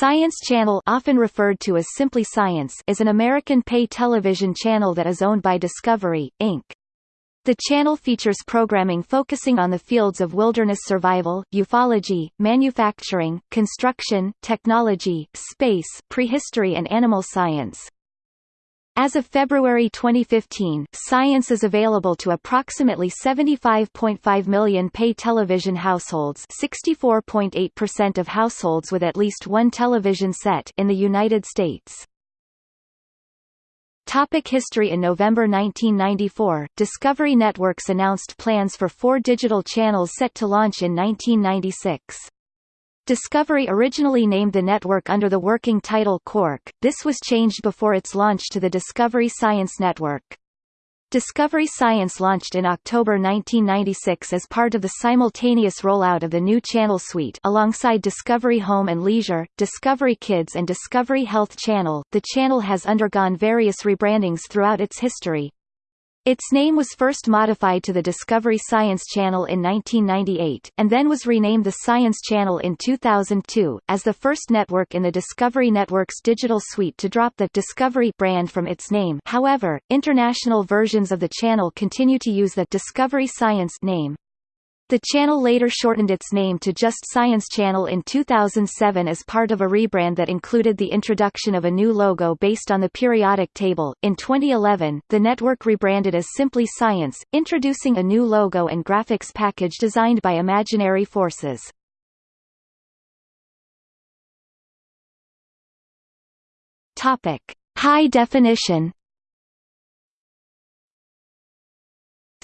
Science Channel often referred to as simply Science is an American pay television channel that is owned by Discovery, Inc. The channel features programming focusing on the fields of wilderness survival, ufology, manufacturing, construction, technology, space, prehistory and animal science. As of February 2015, Science is available to approximately 75.5 million pay television households 64.8% of households with at least one television set in the United States. Topic history In November 1994, Discovery Networks announced plans for four digital channels set to launch in 1996. Discovery originally named the network under the working title Quark, this was changed before its launch to the Discovery Science Network. Discovery Science launched in October 1996 as part of the simultaneous rollout of the new channel suite alongside Discovery Home and Leisure, Discovery Kids and Discovery Health Channel. The channel has undergone various rebrandings throughout its history. Its name was first modified to the Discovery Science Channel in 1998, and then was renamed the Science Channel in 2002, as the first network in the Discovery Network's digital suite to drop the Discovery brand from its name however, international versions of the channel continue to use the Discovery Science name. The channel later shortened its name to just Science Channel in 2007 as part of a rebrand that included the introduction of a new logo based on the periodic table. In 2011, the network rebranded as Simply Science, introducing a new logo and graphics package designed by Imaginary Forces. Topic: High definition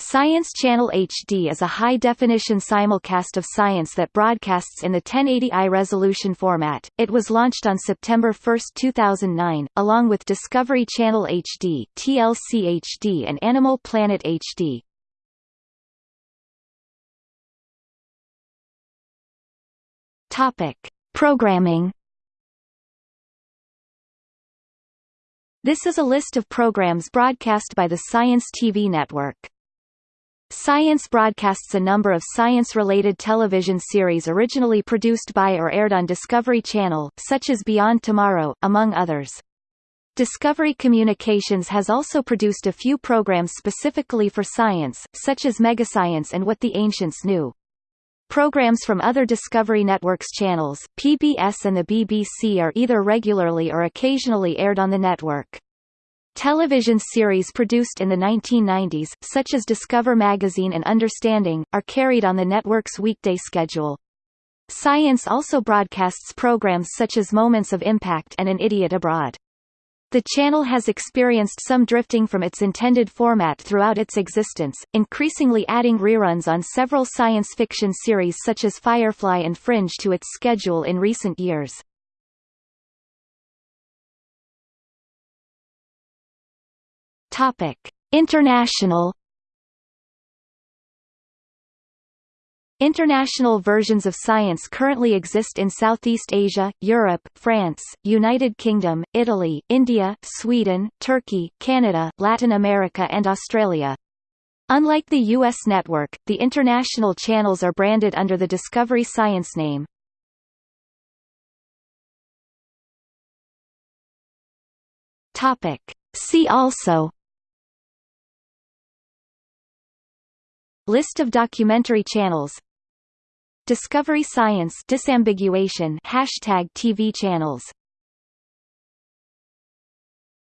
Science Channel HD is a high-definition simulcast of science that broadcasts in the 1080i resolution format. It was launched on September 1, 2009, along with Discovery Channel HD, TLC HD and Animal Planet HD. Topic: Programming This is a list of programs broadcast by the Science TV network. Science broadcasts a number of science-related television series originally produced by or aired on Discovery Channel, such as Beyond Tomorrow, among others. Discovery Communications has also produced a few programs specifically for science, such as Megascience and What the Ancients Knew. Programs from other Discovery Network's channels, PBS and the BBC are either regularly or occasionally aired on the network. Television series produced in the 1990s, such as Discover Magazine and Understanding, are carried on the network's weekday schedule. Science also broadcasts programs such as Moments of Impact and An Idiot Abroad. The channel has experienced some drifting from its intended format throughout its existence, increasingly adding reruns on several science fiction series such as Firefly and Fringe to its schedule in recent years. Topic: International International versions of science currently exist in Southeast Asia, Europe, France, United Kingdom, Italy, India, Sweden, Turkey, Canada, Latin America and Australia. Unlike the U.S. network, the international channels are branded under the Discovery Science name. See also List of documentary channels. Discovery Science disambiguation hashtag TV channels